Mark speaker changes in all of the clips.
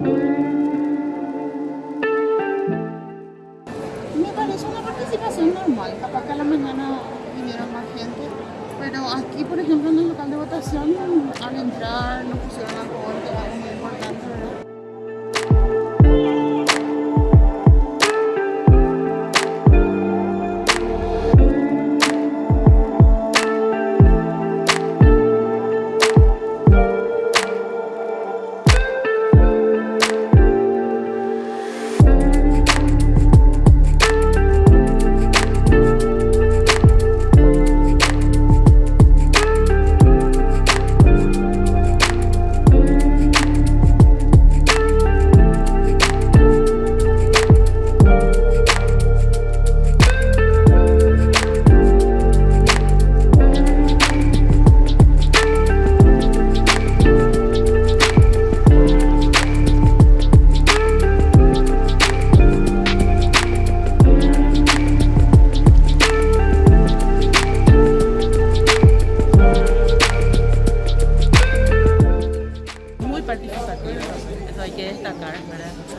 Speaker 1: Me parece una participación normal, capaz que a la mañana vinieron más gente, pero aquí por ejemplo en el local de votación al entrar nos pusieron alcohol
Speaker 2: hay que destacar.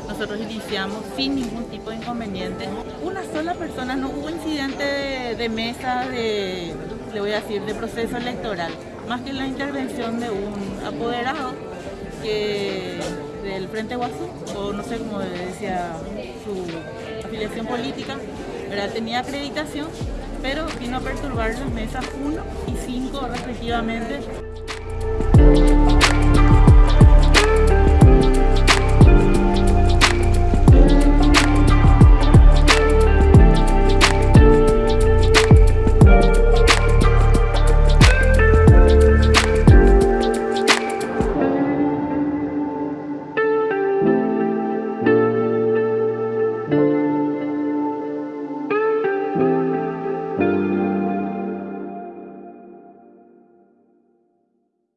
Speaker 2: Nosotros iniciamos sin ningún tipo de inconveniente. Una sola persona, no hubo incidente de, de mesa, de, le voy a decir, de proceso electoral, más que la intervención de un apoderado que del Frente Guazú, o no sé cómo decía su afiliación política, ¿verdad? tenía acreditación, pero vino a perturbar las mesas 1 y 5 respectivamente.